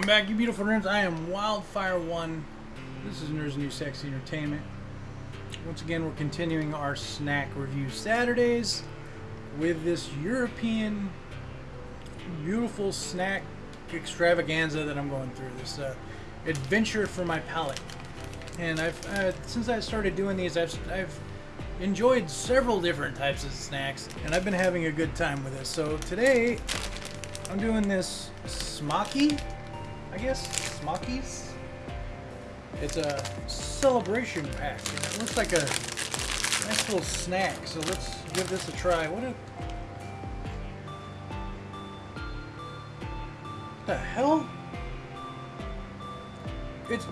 beautiful nerds? I am Wildfire1. This is Nerds New Sexy Entertainment. Once again, we're continuing our snack review Saturdays with this European beautiful snack extravaganza that I'm going through. This uh, adventure for my palate. And I've uh, since I started doing these, I've I've enjoyed several different types of snacks, and I've been having a good time with this. So today, I'm doing this smocky, I guess, smockies. It's a celebration pack, and it looks like a nice little snack. So let's give this a try. What a the hell? It's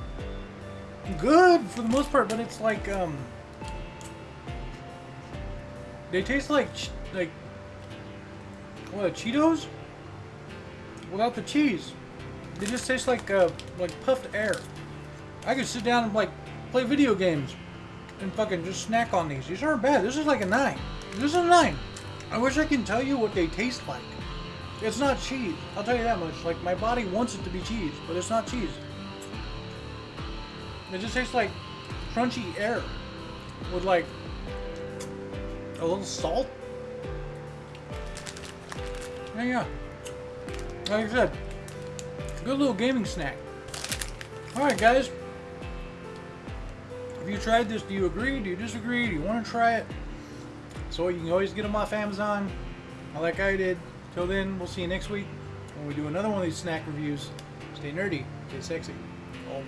good for the most part, but it's like um, they taste like like what Cheetos without the cheese. They just taste like uh, like puffed air. I could sit down and like play video games and fucking just snack on these. These aren't bad. This is like a nine. This is a nine. I wish I can tell you what they taste like. It's not cheese. I'll tell you that much. Like my body wants it to be cheese, but it's not cheese. It just tastes like crunchy air with like a little salt. Yeah, yeah. Like I said, good little gaming snack. Alright, guys. Have you tried this? Do you agree? Do you disagree? Do you want to try it? So you can always get them off Amazon, like I did. Till then, we'll see you next week when we do another one of these snack reviews. Stay nerdy, stay sexy, always.